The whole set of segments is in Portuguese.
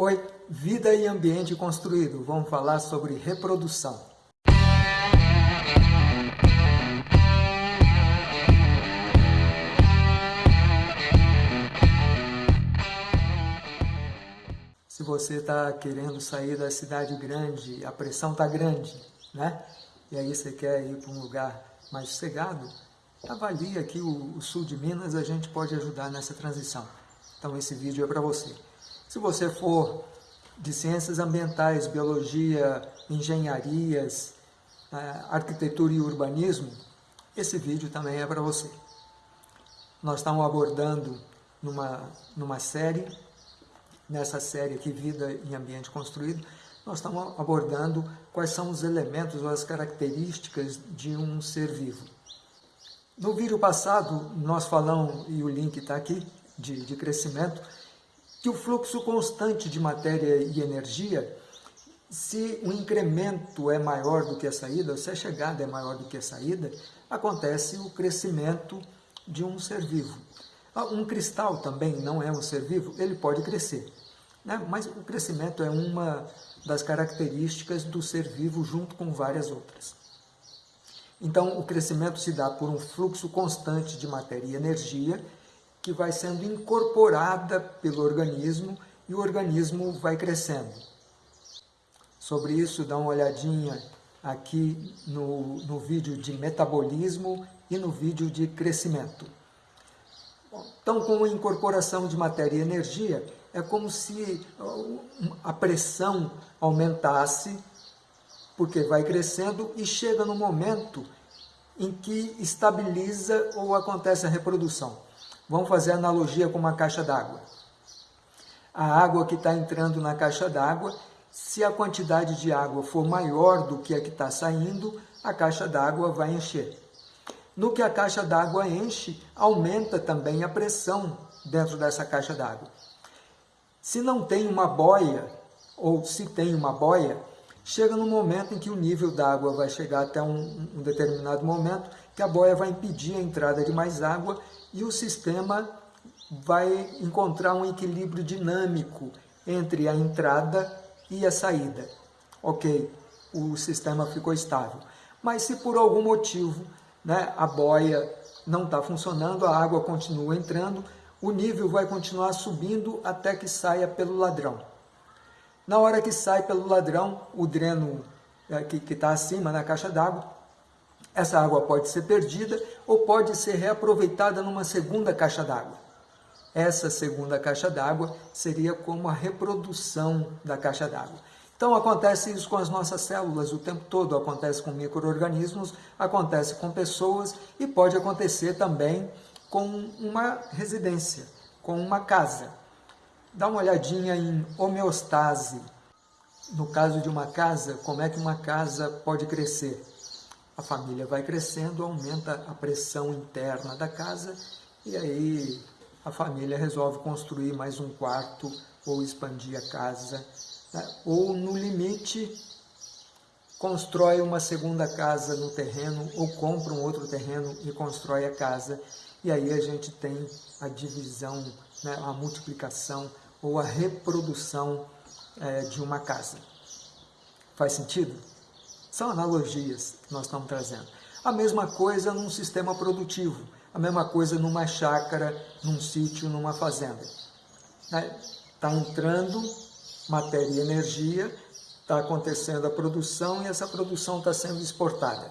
Oi, vida e ambiente construído. Vamos falar sobre reprodução. Se você está querendo sair da cidade grande, a pressão está grande, né? E aí você quer ir para um lugar mais sossegado, avalie aqui o, o sul de Minas, a gente pode ajudar nessa transição. Então esse vídeo é para você. Se você for de ciências ambientais, biologia, engenharias, né, arquitetura e urbanismo, esse vídeo também é para você. Nós estamos abordando numa, numa série, nessa série aqui, Vida em Ambiente Construído, nós estamos abordando quais são os elementos ou as características de um ser vivo. No vídeo passado, nós falamos, e o link está aqui, de, de crescimento, que o fluxo constante de matéria e energia, se o incremento é maior do que a saída, se a chegada é maior do que a saída, acontece o crescimento de um ser vivo. Ah, um cristal também não é um ser vivo, ele pode crescer, né? mas o crescimento é uma das características do ser vivo junto com várias outras. Então, o crescimento se dá por um fluxo constante de matéria e energia que vai sendo incorporada pelo organismo e o organismo vai crescendo. Sobre isso, dá uma olhadinha aqui no, no vídeo de metabolismo e no vídeo de crescimento. Então, com a incorporação de matéria e energia, é como se a pressão aumentasse, porque vai crescendo e chega no momento em que estabiliza ou acontece a reprodução. Vamos fazer analogia com uma caixa d'água. A água que está entrando na caixa d'água, se a quantidade de água for maior do que a que está saindo, a caixa d'água vai encher. No que a caixa d'água enche, aumenta também a pressão dentro dessa caixa d'água. Se não tem uma boia, ou se tem uma boia, chega no momento em que o nível da água vai chegar até um, um determinado momento, que a boia vai impedir a entrada de mais água e o sistema vai encontrar um equilíbrio dinâmico entre a entrada e a saída. Ok, o sistema ficou estável. Mas se por algum motivo né, a boia não está funcionando, a água continua entrando, o nível vai continuar subindo até que saia pelo ladrão. Na hora que sai pelo ladrão, o dreno é, que está acima na caixa d'água, essa água pode ser perdida ou pode ser reaproveitada numa segunda caixa d'água. Essa segunda caixa d'água seria como a reprodução da caixa d'água. Então acontece isso com as nossas células o tempo todo, acontece com micro-organismos, acontece com pessoas e pode acontecer também com uma residência, com uma casa. Dá uma olhadinha em homeostase. No caso de uma casa, como é que uma casa pode crescer? A família vai crescendo, aumenta a pressão interna da casa e aí a família resolve construir mais um quarto ou expandir a casa, né? ou no limite constrói uma segunda casa no terreno ou compra um outro terreno e constrói a casa e aí a gente tem a divisão, né? a multiplicação ou a reprodução é, de uma casa. Faz sentido? São analogias que nós estamos trazendo. A mesma coisa num sistema produtivo, a mesma coisa numa chácara, num sítio, numa fazenda. Está né? entrando matéria e energia, está acontecendo a produção e essa produção está sendo exportada.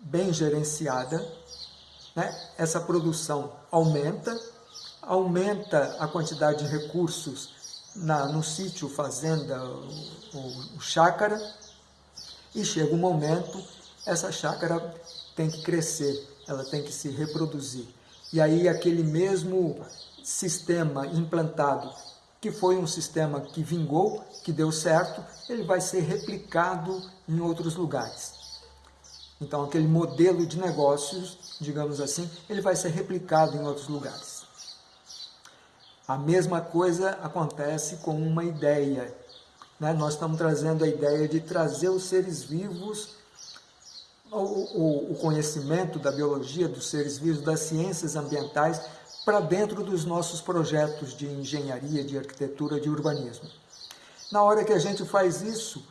Bem gerenciada, né? essa produção aumenta, aumenta a quantidade de recursos na, no sítio, fazenda, o, o, o chácara, e chega um momento, essa chácara tem que crescer, ela tem que se reproduzir. E aí aquele mesmo sistema implantado, que foi um sistema que vingou, que deu certo, ele vai ser replicado em outros lugares. Então aquele modelo de negócios, digamos assim, ele vai ser replicado em outros lugares. A mesma coisa acontece com uma ideia né? Nós estamos trazendo a ideia de trazer os seres vivos, o, o, o conhecimento da biologia dos seres vivos, das ciências ambientais, para dentro dos nossos projetos de engenharia, de arquitetura, de urbanismo. Na hora que a gente faz isso,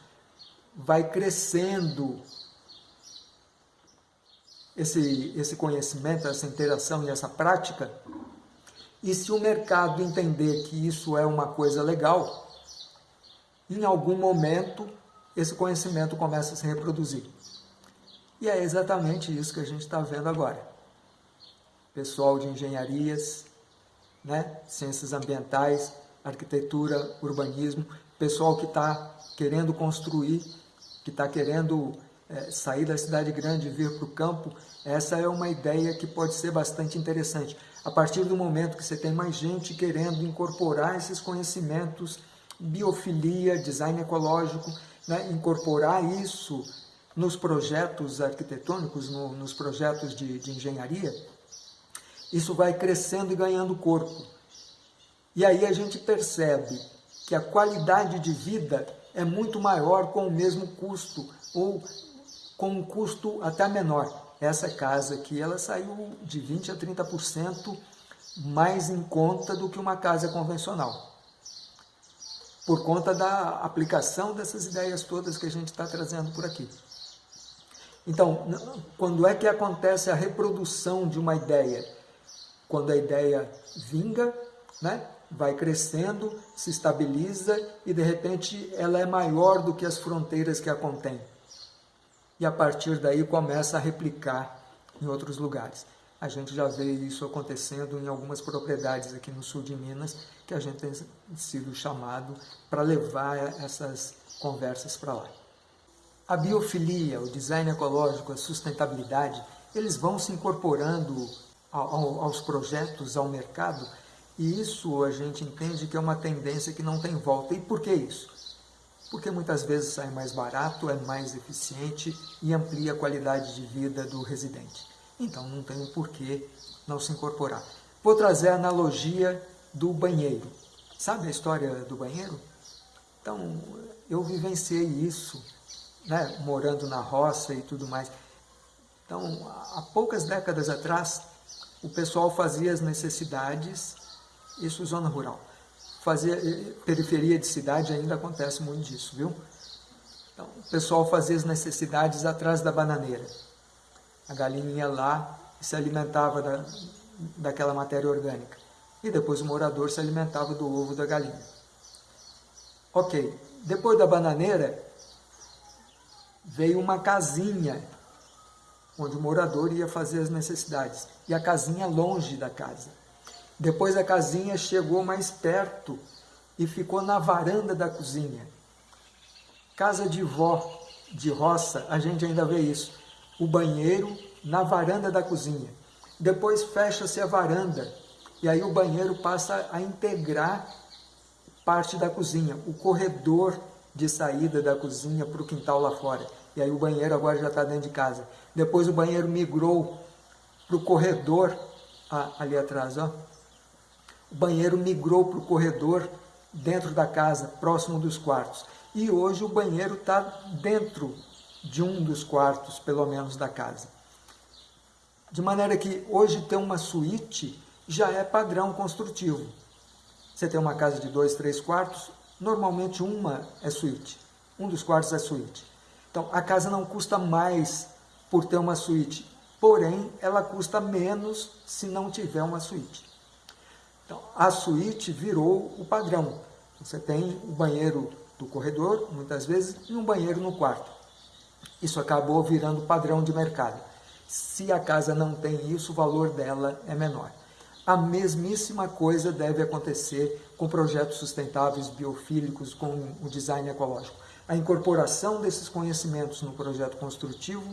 vai crescendo esse, esse conhecimento, essa interação e essa prática, e se o mercado entender que isso é uma coisa legal, em algum momento esse conhecimento começa a se reproduzir. E é exatamente isso que a gente está vendo agora. Pessoal de engenharias, né? ciências ambientais, arquitetura, urbanismo, pessoal que está querendo construir, que está querendo é, sair da cidade grande e vir para o campo, essa é uma ideia que pode ser bastante interessante. A partir do momento que você tem mais gente querendo incorporar esses conhecimentos, biofilia, design ecológico, né, incorporar isso nos projetos arquitetônicos, no, nos projetos de, de engenharia, isso vai crescendo e ganhando corpo. E aí a gente percebe que a qualidade de vida é muito maior com o mesmo custo, ou com um custo até menor. Essa casa aqui, ela saiu de 20% a 30% mais em conta do que uma casa convencional. Por conta da aplicação dessas ideias todas que a gente está trazendo por aqui. Então, quando é que acontece a reprodução de uma ideia? Quando a ideia vinga, né? vai crescendo, se estabiliza e de repente ela é maior do que as fronteiras que a contém e a partir daí começa a replicar em outros lugares. A gente já vê isso acontecendo em algumas propriedades aqui no sul de Minas, que a gente tem sido chamado para levar essas conversas para lá. A biofilia, o design ecológico, a sustentabilidade, eles vão se incorporando aos projetos, ao mercado, e isso a gente entende que é uma tendência que não tem volta. E por que isso? porque muitas vezes sai mais barato, é mais eficiente e amplia a qualidade de vida do residente. Então não tem um porquê não se incorporar. Vou trazer a analogia do banheiro. Sabe a história do banheiro? Então, eu vivenciei isso, né, morando na roça e tudo mais. Então, há poucas décadas atrás, o pessoal fazia as necessidades, isso zona rural, fazer eh, periferia de cidade ainda acontece muito disso, viu? Então, o pessoal fazia as necessidades atrás da bananeira. A galinha lá se alimentava da, daquela matéria orgânica. E depois o morador se alimentava do ovo da galinha. Ok, depois da bananeira, veio uma casinha onde o morador ia fazer as necessidades. E a casinha longe da casa. Depois a casinha chegou mais perto e ficou na varanda da cozinha. Casa de vó, de roça, a gente ainda vê isso. O banheiro na varanda da cozinha. Depois fecha-se a varanda e aí o banheiro passa a integrar parte da cozinha, o corredor de saída da cozinha para o quintal lá fora. E aí o banheiro agora já está dentro de casa. Depois o banheiro migrou para o corredor ah, ali atrás, ó, o banheiro migrou para o corredor dentro da casa, próximo dos quartos. E hoje o banheiro está dentro de um dos quartos, pelo menos, da casa. De maneira que hoje ter uma suíte já é padrão construtivo. Você tem uma casa de dois, três quartos, normalmente uma é suíte. Um dos quartos é suíte. Então, a casa não custa mais por ter uma suíte, porém, ela custa menos se não tiver uma suíte. Então, a suíte virou o padrão. Você tem o banheiro do corredor, muitas vezes, e um banheiro no quarto. Isso acabou virando padrão de mercado. Se a casa não tem isso, o valor dela é menor. A mesmíssima coisa deve acontecer com projetos sustentáveis biofílicos, com o design ecológico. A incorporação desses conhecimentos no projeto construtivo,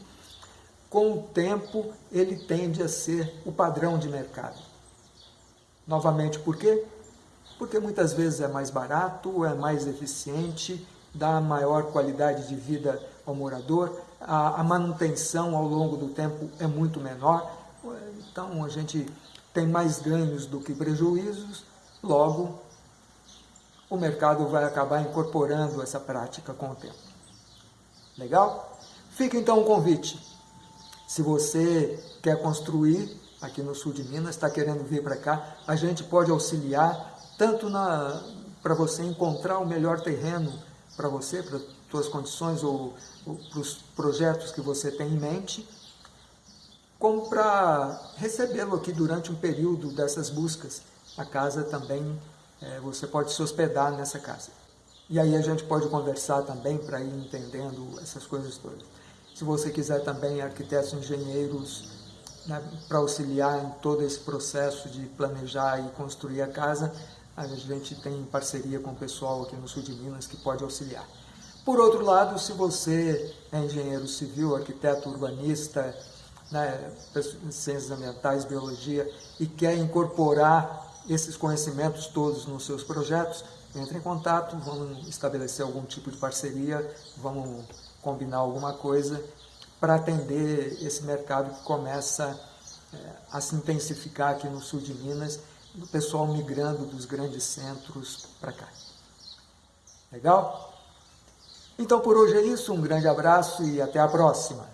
com o tempo, ele tende a ser o padrão de mercado. Novamente, por quê? Porque muitas vezes é mais barato, é mais eficiente, dá maior qualidade de vida ao morador, a, a manutenção ao longo do tempo é muito menor, então a gente tem mais ganhos do que prejuízos, logo o mercado vai acabar incorporando essa prática com o tempo. Legal? Fica então o convite. Se você quer construir aqui no sul de Minas, está querendo vir para cá, a gente pode auxiliar tanto para você encontrar o melhor terreno para você, para suas condições ou, ou para os projetos que você tem em mente, como para recebê-lo aqui durante um período dessas buscas. A casa também, é, você pode se hospedar nessa casa. E aí a gente pode conversar também para ir entendendo essas coisas todas. Se você quiser também arquitetos, engenheiros, né, para auxiliar em todo esse processo de planejar e construir a casa, a gente tem parceria com o pessoal aqui no sul de Minas que pode auxiliar. Por outro lado, se você é engenheiro civil, arquiteto urbanista, né, ciências ambientais, biologia, e quer incorporar esses conhecimentos todos nos seus projetos, entre em contato, vamos estabelecer algum tipo de parceria, vamos combinar alguma coisa para atender esse mercado que começa é, a se intensificar aqui no sul de Minas, o pessoal migrando dos grandes centros para cá. Legal? Então por hoje é isso, um grande abraço e até a próxima.